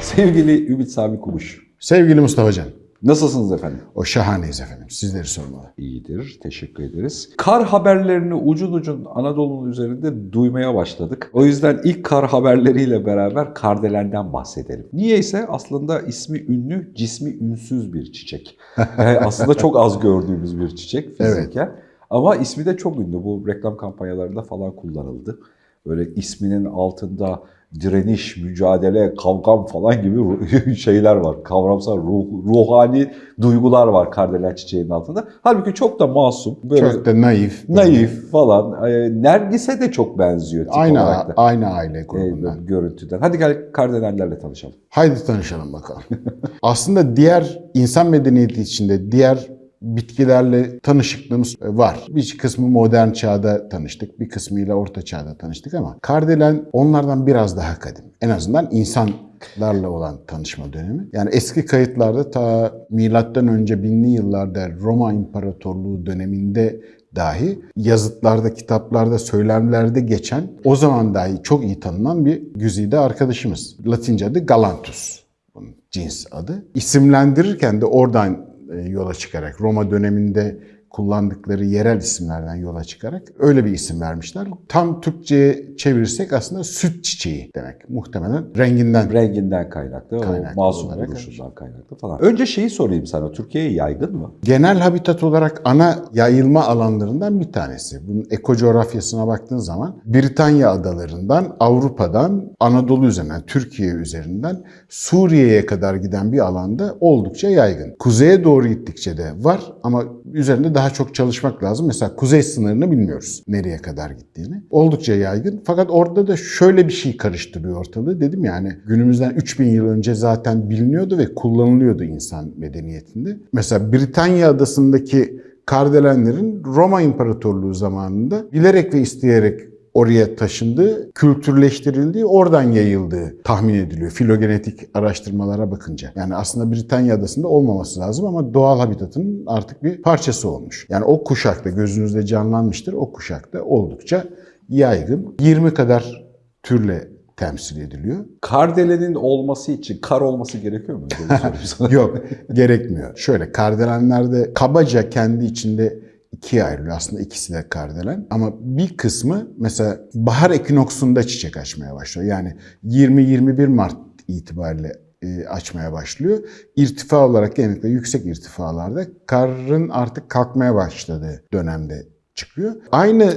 Sevgili Ümit Sami Kumuş, Sevgili Mustafa Can, nasılsınız efendim? o şahaneyiz efendim. Sizleri sormalı. İyidir, teşekkür ederiz. Kar haberlerini ucun ucun Anadolu'nun üzerinde duymaya başladık. O yüzden ilk kar haberleriyle beraber Kardelen'den bahsedelim. Niyeyse aslında ismi ünlü, cismi ünsüz bir çiçek. Yani aslında çok az gördüğümüz bir çiçek fiziken. Ama ismi de çok ünlü. Bu reklam kampanyalarında falan kullanıldı. Böyle isminin altında direniş, mücadele, kavgam falan gibi şeyler var. Kavramsal, ruh, ruhani duygular var kardelen çiçeğinin altında. Halbuki çok da masum. Böyle Çok da naif. naif falan. Ee, Nergis'e de çok benziyor tip Aynı, olarak da. aynı aile Ee, grubundan. görüntüden. Hadi gel kardelenlerle tanışalım. Haydi tanışalım bakalım. Aslında diğer insan medeniyeti içinde diğer bitkilerle tanışıklığımız var. Bir kısmı modern çağda tanıştık, bir kısmıyla orta çağda tanıştık ama kardelen onlardan biraz daha kadim. En azından insanlarla olan tanışma dönemi. Yani eski kayıtlarda ta milattan önce binli yıllarda Roma İmparatorluğu döneminde dahi yazıtlarda, kitaplarda, söylemlerde geçen o zaman dahi çok iyi tanınan bir güzide arkadaşımız. Latince adı Galanthus. Bunun cins adı. İsimlendirirken de oradan e, yola çıkarak. Roma döneminde kullandıkları yerel isimlerden yola çıkarak öyle bir isim vermişler. Tam Türkçe'ye çevirirsek aslında süt çiçeği demek. Muhtemelen renginden. Renginden kaynaklı, Kaynaklı o masum duruşundan kaynaklı falan. Önce şeyi sorayım sana. Türkiye'ye yaygın mı? Genel habitat olarak ana yayılma alanlarından bir tanesi. Bunun ekocoğrafyasına baktığın zaman Britanya adalarından, Avrupa'dan, Anadolu üzerinden, Türkiye üzerinden Suriye'ye kadar giden bir alanda oldukça yaygın. Kuzeye doğru gittikçe de var ama üzerinde daha çok çalışmak lazım. Mesela kuzey sınırını bilmiyoruz nereye kadar gittiğini. Oldukça yaygın. Fakat orada da şöyle bir şey karıştırıyor ortalığı. Dedim yani günümüzden 3000 yıl önce zaten biliniyordu ve kullanılıyordu insan medeniyetinde. Mesela Britanya adasındaki kardelenlerin Roma İmparatorluğu zamanında bilerek ve isteyerek oraya taşındığı, kültürleştirildiği, oradan yayıldığı tahmin ediliyor filogenetik araştırmalara bakınca. Yani aslında Britanya adasında olmaması lazım ama doğal habitatının artık bir parçası olmuş. Yani o kuşakta gözünüzde canlanmıştır. O kuşakta oldukça yaygın. 20 kadar türle temsil ediliyor. Kardelenin olması için kar olması gerekiyor mu? Yok, gerekmiyor. Şöyle kardelenlerde kabaca kendi içinde ikiye ayrılıyor. Aslında ikisi de kardelen. Ama bir kısmı mesela bahar ekinoksunda çiçek açmaya başlıyor. Yani 20-21 Mart itibariyle e, açmaya başlıyor. İrtifa olarak genellikle yüksek irtifalarda karın artık kalkmaya başladığı dönemde çıkıyor. Aynı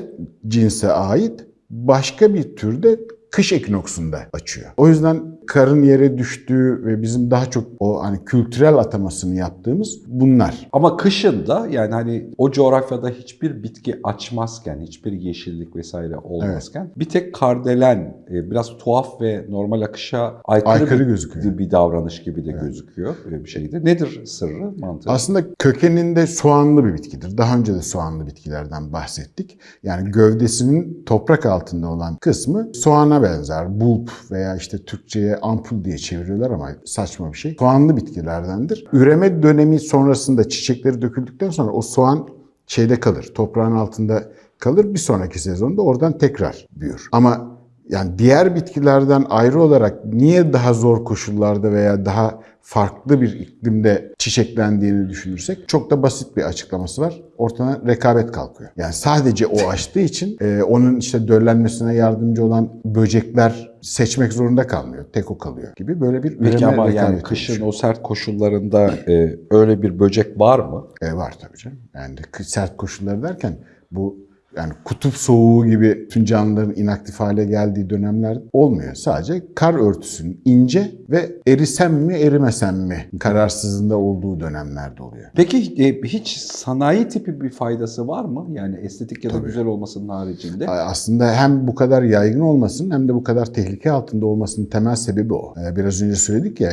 cinse ait başka bir türde kış ekinoksunda açıyor. O yüzden karın yere düştüğü ve bizim daha çok o hani kültürel atamasını yaptığımız bunlar. Ama kışın da yani hani o coğrafyada hiçbir bitki açmazken, hiçbir yeşillik vesaire olmazken bir tek kardelen e, biraz tuhaf ve normal akışa aykırı, Aykırı bir, gözüküyor. bir davranış gibi de gözüküyor e, bir şeydi. Nedir sırrı, mantığı? Aslında kökeninde soğanlı bir bitkidir. Daha önce de soğanlı bitkilerden bahsettik. Yani gövdesinin toprak altında olan kısmı soğana benzer. Bulp veya işte Türkçe'ye ampul diye çeviriyorlar ama saçma bir şey. Soğanlı bitkilerdendir. Üreme dönemi sonrasında çiçekleri döküldükten sonra o soğan şeyde kalır. Toprağın altında kalır. Bir sonraki sezonda oradan tekrar büyür. Ama yani diğer bitkilerden ayrı olarak niye daha zor koşullarda veya daha farklı bir iklimde çiçeklendiğini düşünürsek çok da basit bir açıklaması var. Ortadan rekabet kalkıyor. Yani sadece o açtığı için e, onun işte döllenmesine yardımcı olan böcekler seçmek zorunda kalmıyor. Tek o kalıyor gibi böyle bir Peki üreme ama yani kışın oluşuyor. o sert koşullarında e, öyle bir böcek var mı? E, var tabii canım. Yani sert koşulları derken bu yani kutup soğuğu gibi bütün canlıların inaktif hale geldiği dönemler olmuyor. Sadece kar örtüsünün ince ve erisem mi erimesem mi kararsızında olduğu dönemlerde oluyor. Peki e, hiç sanayi tipi bir faydası var mı? Yani estetik ya da güzel olmasının haricinde. Aslında hem bu kadar yaygın olmasının hem de bu kadar tehlike altında olmasının temel sebebi o. Ee, Biraz önce söyledik ya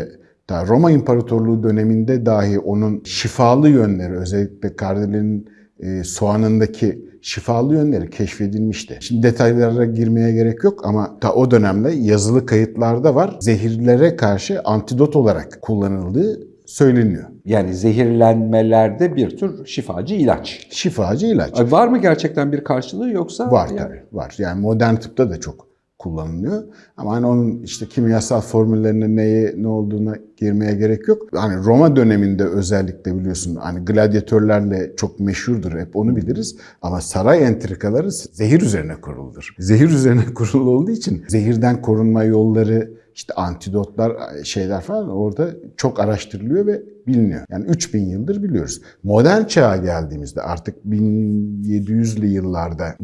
daha Roma İmparatorluğu döneminde dahi onun şifalı yönleri özellikle kardelenin e, soğanındaki şifalı yönleri keşfedilmişti. Şimdi detaylara girmeye gerek yok ama ta o dönemde yazılı kayıtlarda var. Zehirlere karşı antidot olarak kullanıldığı söyleniyor. Yani zehirlenmelerde bir tür şifacı ilaç. Şifacı ilaç. Var mı gerçekten bir karşılığı yoksa? Var Yani- tabii, var. Yani modern tıpta da çok kullanılıyor. Ama hani onun işte kimyasal formüllerine neye ne olduğuna girmeye gerek yok. Hani Roma döneminde özellikle biliyorsun hani gladyatörlerle çok meşhurdur hep onu biliriz. Ama saray entrikaları zehir üzerine kuruludur. Zehir üzerine kurulu olduğu için zehirden korunma yolları işte antidotlar şeyler falan orada çok araştırılıyor ve biliniyor. Yani 3000 yıldır biliyoruz. Modern çağa geldiğimizde artık 1700'lü yıllarda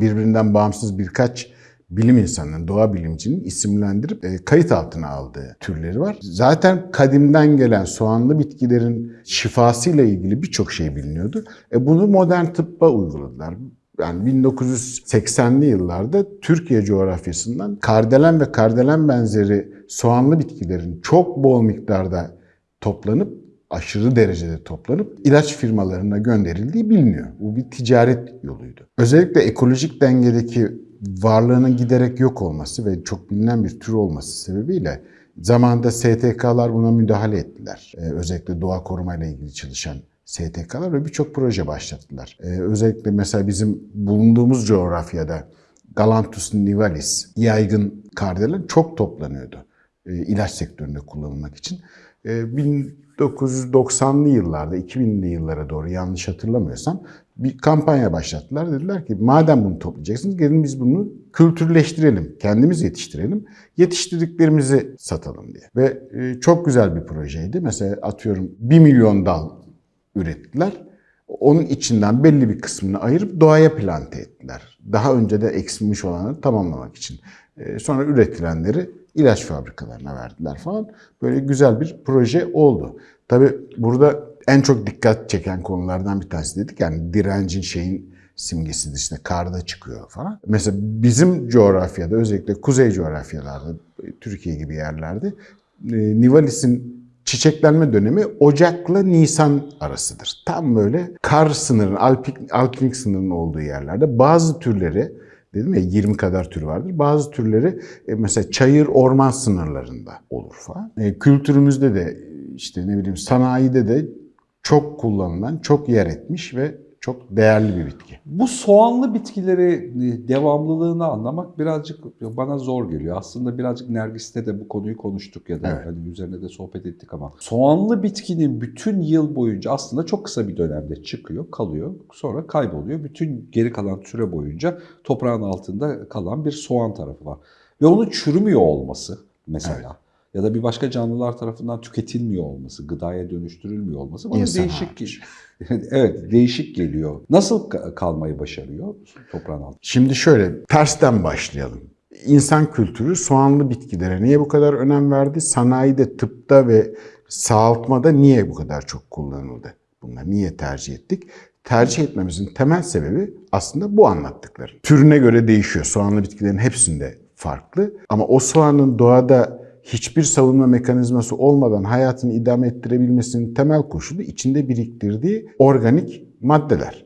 birbirinden bağımsız birkaç bilim insanının, doğa bilimcinin isimlendirip e, kayıt altına aldığı türleri var. Zaten kadimden gelen soğanlı bitkilerin şifasıyla ilgili birçok şey biliniyordu. E, bunu modern tıbba uyguladılar. Yani 1980'li yıllarda Türkiye coğrafyasından kardelen ve kardelen benzeri soğanlı bitkilerin çok bol miktarda toplanıp aşırı derecede toplanıp ilaç firmalarına gönderildiği biliniyor. Bu bir ticaret yoluydu. Özellikle ekolojik dengedeki varlığının giderek yok olması ve çok bilinen bir tür olması sebebiyle zamanında STK'lar buna müdahale ettiler. Ee, özellikle doğa korumayla ilgili çalışan STK'lar ve birçok proje başlattılar. Ee, özellikle mesela bizim bulunduğumuz coğrafyada Galanthus nivalis, yaygın kardelen çok toplanıyordu e, ilaç sektöründe kullanılmak için. E, 1990'lı yıllarda, 2000'li yıllara doğru yanlış hatırlamıyorsam bir kampanya başlattılar. Dediler ki madem bunu toplayacaksınız gelin biz bunu kültürleştirelim, kendimiz yetiştirelim, yetiştirdiklerimizi satalım diye. Ve e, çok güzel bir projeydi. Mesela atıyorum 1 milyon dal ürettiler. Onun içinden belli bir kısmını ayırıp doğaya plante ettiler. Daha önce de eksilmiş olanları tamamlamak için. E, sonra üretilenleri ilaç fabrikalarına verdiler falan. Böyle güzel bir proje oldu. Tabii burada en çok dikkat çeken konulardan bir tanesi dedik. Yani direncin şeyin simgesidir işte karda çıkıyor falan. Mesela bizim coğrafyada özellikle kuzey coğrafyalarda Türkiye gibi yerlerde e, Nivalis'in çiçeklenme dönemi Ocak'la Nisan arasıdır. Tam böyle kar sınırının, alpik, alpinlik sınırının olduğu yerlerde bazı türleri dedim ya 20 kadar tür vardır. Bazı türleri e, mesela çayır orman sınırlarında olur falan. E, kültürümüzde de işte ne bileyim sanayide de çok kullanılan, çok yer etmiş ve çok değerli bir bitki. Bu soğanlı bitkileri e, devamlılığını anlamak birazcık bana zor geliyor. Aslında birazcık Nergis'te de bu konuyu konuştuk ya da Evet. hani üzerine de sohbet ettik ama soğanlı bitkinin bütün yıl boyunca aslında çok kısa bir dönemde çıkıyor, kalıyor, sonra kayboluyor. Bütün geri kalan süre boyunca toprağın altında kalan bir soğan tarafı var. Ve onun çürümüyor olması mesela ya da bir başka canlılar tarafından tüketilmiyor olması, gıdaya dönüştürülmüyor olması bana İnsan değişik hariç. evet, değişik geliyor. Nasıl ka- kalmayı başarıyor toprağın altında? Şimdi şöyle tersten başlayalım. İnsan kültürü soğanlı bitkilere niye bu kadar önem verdi? Sanayide, tıpta ve sağaltmada niye bu kadar çok kullanıldı? Bunları niye tercih ettik? Tercih etmemizin temel sebebi aslında bu anlattıklarım. Türüne göre değişiyor. Soğanlı bitkilerin hepsinde farklı. Ama o soğanın doğada hiçbir savunma mekanizması olmadan hayatını idame ettirebilmesinin temel koşulu içinde biriktirdiği organik maddeler.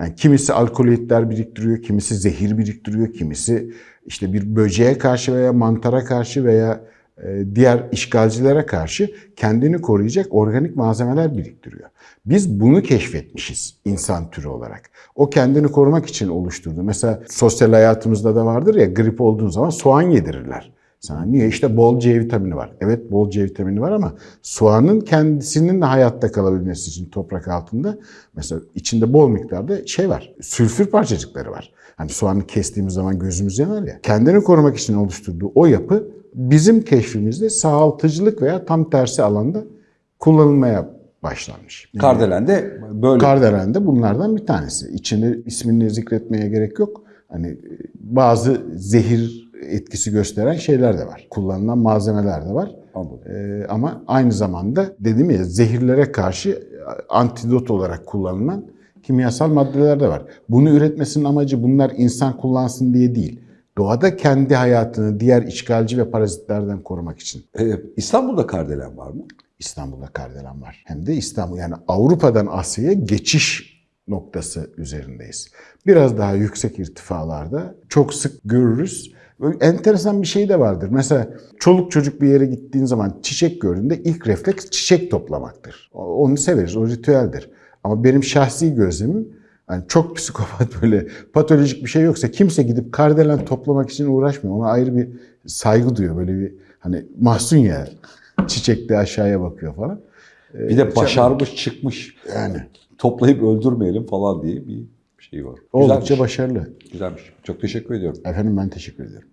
Yani kimisi alkoloidler biriktiriyor, kimisi zehir biriktiriyor, kimisi işte bir böceğe karşı veya mantara karşı veya e, diğer işgalcilere karşı kendini koruyacak organik malzemeler biriktiriyor. Biz bunu keşfetmişiz insan türü olarak. O kendini korumak için oluşturdu. Mesela sosyal hayatımızda da vardır ya grip olduğun zaman soğan yedirirler. Sana niye? İşte bol C vitamini var. Evet bol C vitamini var ama soğanın kendisinin hayatta kalabilmesi için toprak altında mesela içinde bol miktarda şey var. Sülfür parçacıkları var. Hani soğanı kestiğimiz zaman gözümüz yanar ya. Kendini korumak için oluşturduğu o yapı bizim keşfimizde sağaltıcılık veya tam tersi alanda kullanılmaya başlanmış. Kardelen de böyle. Kardelen de bunlardan bir tanesi. İçinde ismini zikretmeye gerek yok. Hani bazı zehir etkisi gösteren şeyler de var. Kullanılan malzemeler de var. Anladım. Ee, ama aynı zamanda dedim ya zehirlere karşı antidot olarak kullanılan kimyasal maddeler de var. Bunu üretmesinin amacı bunlar insan kullansın diye değil. Doğada kendi hayatını diğer işgalci ve parazitlerden korumak için. Ee, İstanbul'da kardelen var mı? İstanbul'da kardelen var. Hem de İstanbul yani Avrupa'dan Asya'ya geçiş noktası üzerindeyiz. Biraz daha yüksek irtifalarda çok sık görürüz. Böyle enteresan bir şey de vardır. Mesela çoluk çocuk bir yere gittiğin zaman çiçek gördüğünde ilk refleks çiçek toplamaktır. Onu severiz, o ritüeldir. Ama benim şahsi gözlemim yani çok psikopat böyle patolojik bir şey yoksa kimse gidip kardelen toplamak için uğraşmıyor. Ona ayrı bir saygı duyuyor. Böyle bir hani mahzun ya çiçekte aşağıya bakıyor falan. Ee, Bir de başarmış çıkmış. Yani Toplayıp öldürmeyelim falan diye bir şey var. oldukça Güzelmiş. başarılı. Güzelmiş. Çok teşekkür ediyorum. Efendim ben teşekkür ederim.